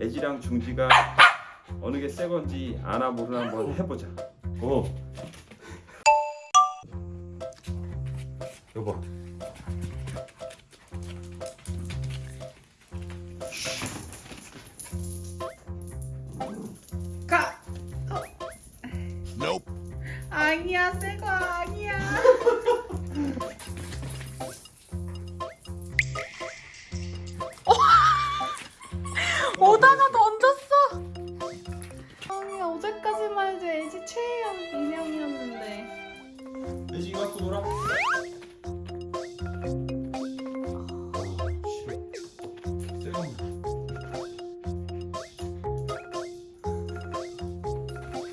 애지랑 중지가 어느 게 새 건지 아나 모르나 한번 해보자. 오. 여보. 가. 어. 아니야, 새거 아니야. 애지 이거 갖고 놀아.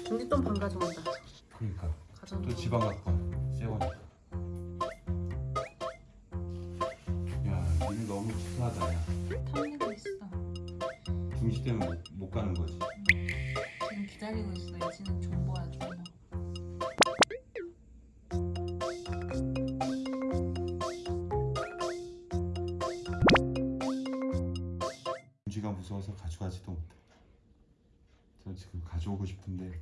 준비 똥반 가져온다. 그러니까. 가져온 또 지방 갖고 거니까. 야, 니는 너무 치사하다. 야. 탐내고 있어. 중시 때문에 못, 못 가는 거지. 지금 기다리고 있어. LG는 존버야 존 버. 중지가 무서워서 가져가지도 못해. 저 지금 가져오고 싶은데.